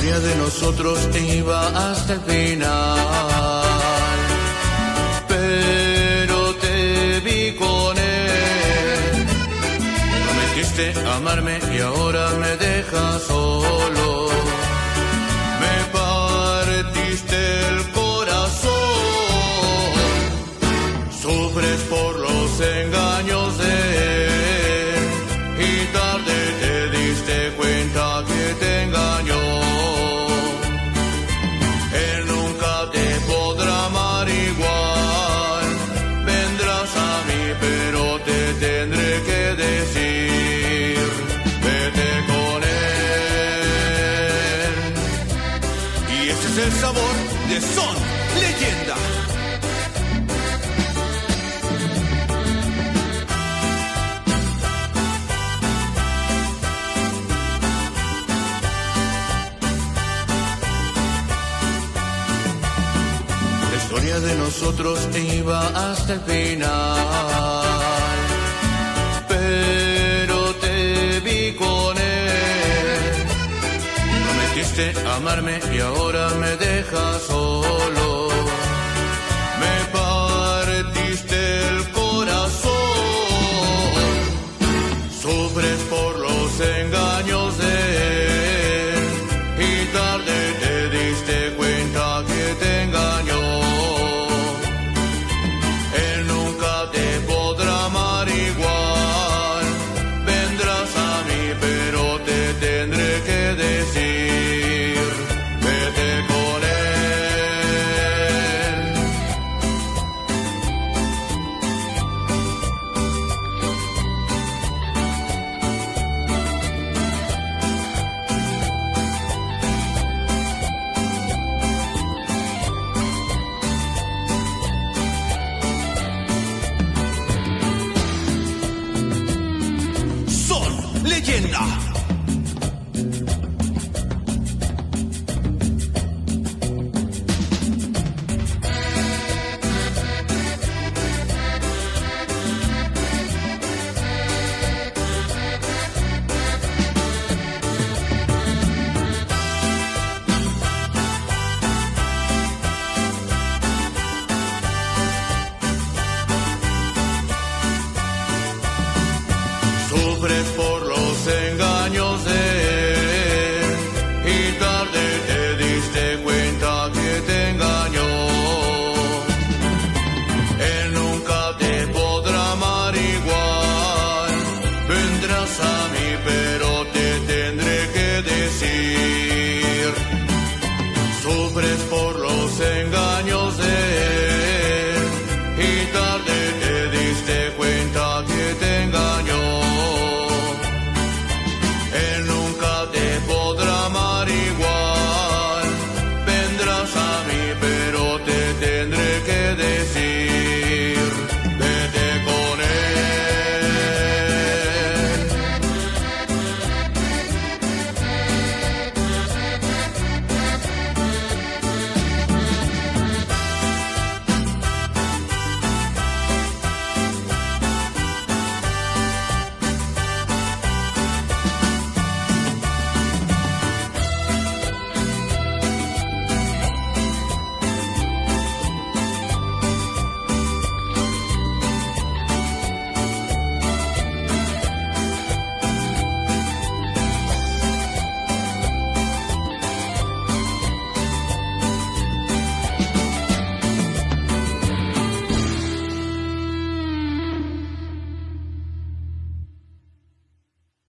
historia de nosotros iba hasta el final. Pero te vi con él. Prometiste amarme y ahora me dejas solo. Me partiste pero te tendré que decir. Vete con él. Y ese es el sabor de Son Leyenda. La historia de nosotros iba hasta el final. Amarme y ahora me dejas solo. Leyenda. Sufres por los engaños de